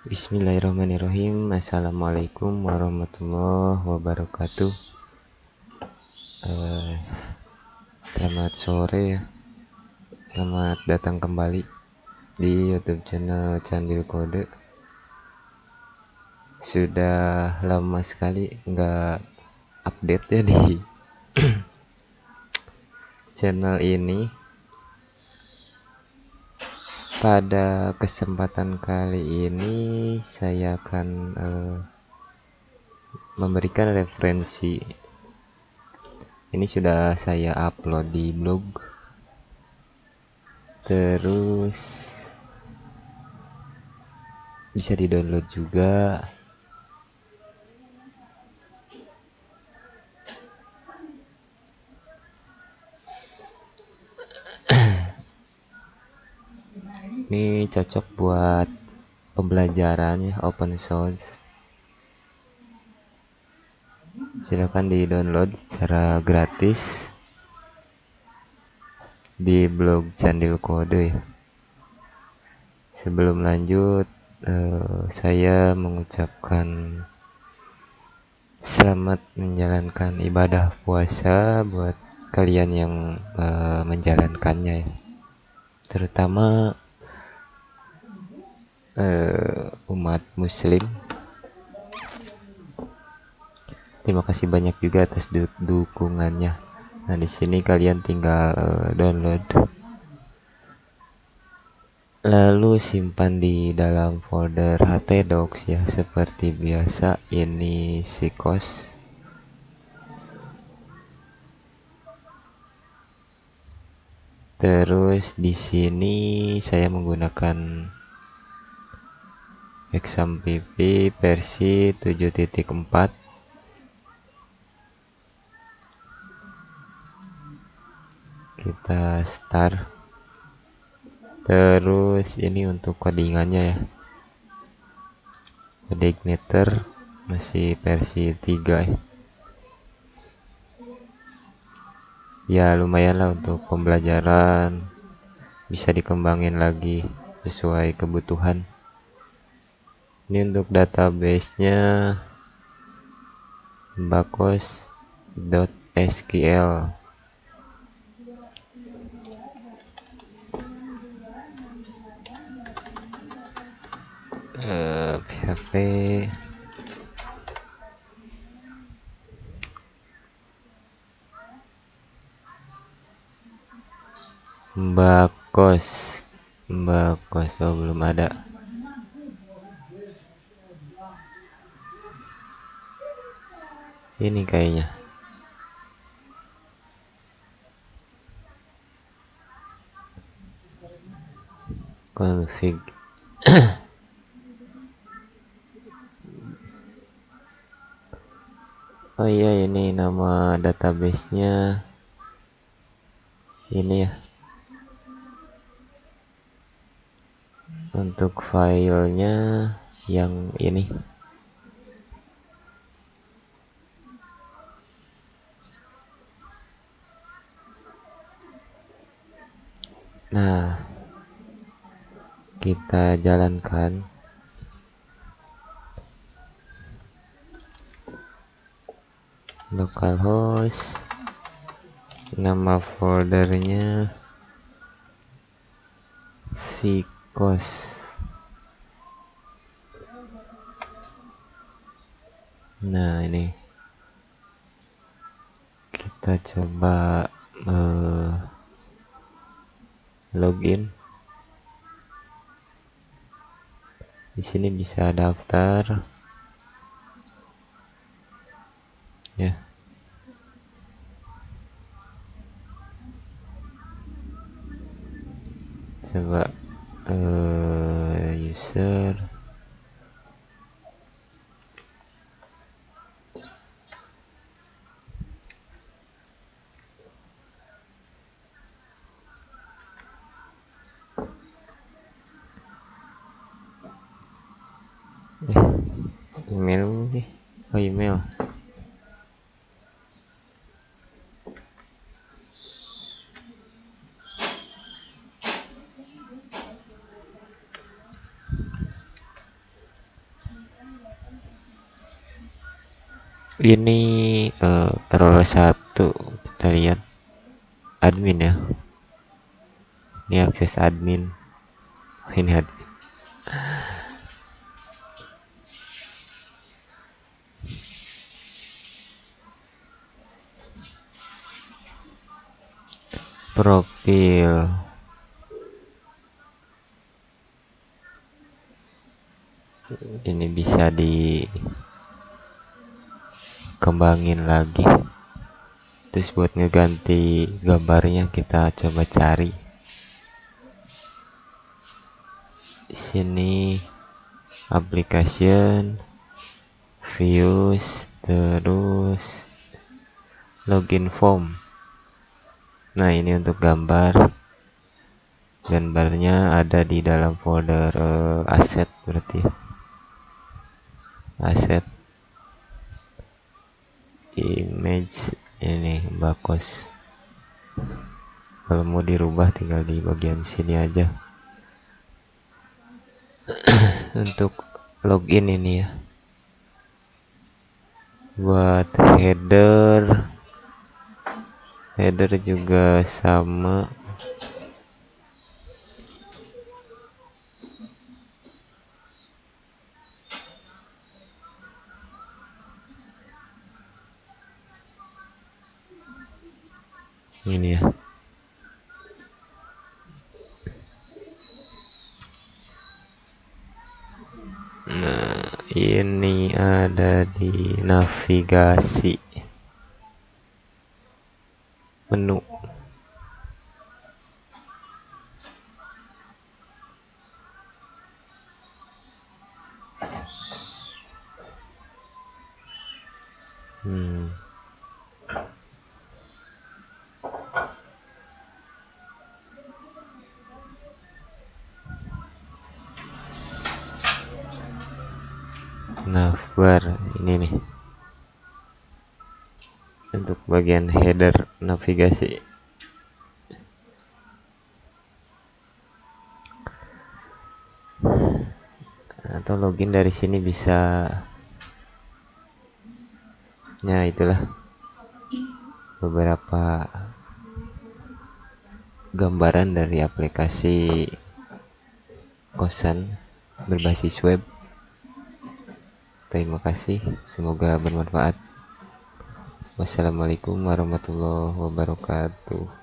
Bismillahirrahmanirrahim. Assalamualaikum warahmatullahi wabarakatuh. Uh, Selamat sore ya. Selamat datang kembali Di youtube channel Candil Kode. Sudah lama sekali nggak update ya di channel ini pada kesempatan kali ini saya akan uh, memberikan referensi. Ini sudah saya upload di blog. Terus bisa di download juga cocok buat pembelajarannya open source silahkan di download secara gratis di blog Candil Kode ya. sebelum lanjut eh, saya mengucapkan selamat menjalankan ibadah puasa buat kalian yang eh, menjalankannya ya. terutama uh, umat muslim. Terima kasih banyak juga atas du dukungannya. Nah di sini kalian tinggal uh, download. Lalu simpan di dalam folder htdocs ya seperti biasa. Ini sikos terus di sini saya menggunakan XAMPP versi 7.4 kita start. Terus ini untuk codingannya ya. Kode igniter masih versi 3 ya. Ya lumayan lah untuk pembelajaran. Bisa dikembangin lagi sesuai kebutuhan ini untuk database-nya bakos.sql uh, php bakos bakos oh belum ada ini kayaknya. Config oh iya ini nama databasenya. Ini ya. Untuk filenya yang ini Nah, kita jalankan. Localhost nama foldernya sikos nah ini. Kita coba uh, login. Di sini bisa daftar. Ya. Coba uh, user email. Ini uh, error satu kita lihat. Admin ya. Ini akses admin. Ini admin. Profil. Ini bisa dikembangin lagi. Terus buat ngeganti gambarnya kita coba cari. Sini application views terus login form nah ini untuk gambar. Gambarnya ada di dalam folder uh, aset berarti. Aset. Image ini bakos. Kalau mau dirubah tinggal di bagian sini aja. Untuk login ini ya. Buat header header juga sama. Ini ya. Nah ini ada di navigasi menu hmm. navbar ini nih untuk bagian header navigasi. Atau login dari sini bisa. Ya itulah. Beberapa gambaran dari aplikasi kosan berbasis web. Terima kasih semoga bermanfaat Wassalamualaikum warahmatullahi wabarakatuh